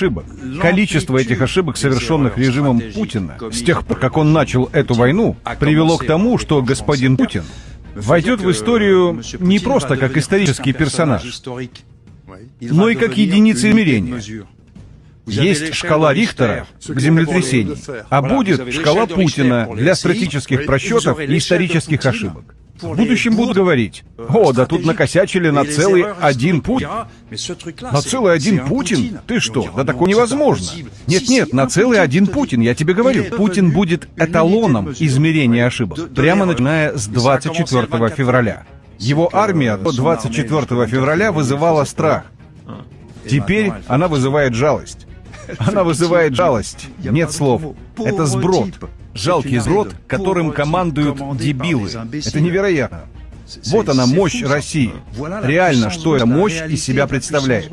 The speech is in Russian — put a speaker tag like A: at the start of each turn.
A: ошибок. Количество этих ошибок, совершенных режимом Путина, с тех пор, как он начал эту войну, привело к тому, что господин Путин войдет в историю не просто как исторический персонаж, но и как единица измерения. Есть шкала Рихтера к землетрясению, а будет шкала Путина для стратегических просчетов и исторических ошибок. В будущем будут говорить, о, да тут накосячили на целый один Путин. На целый один Путин? Ты что? Да такое невозможно. Нет-нет, на целый один Путин, я тебе говорю. Путин будет эталоном измерения ошибок, прямо начиная с 24 февраля. Его армия до 24 февраля вызывала страх. Теперь она вызывает жалость. Она вызывает жалость. Нет слов. Это сброд. Жалкий сброд, которым командуют дебилы. Это невероятно. Вот она, мощь России. Реально, что эта мощь из себя представляет.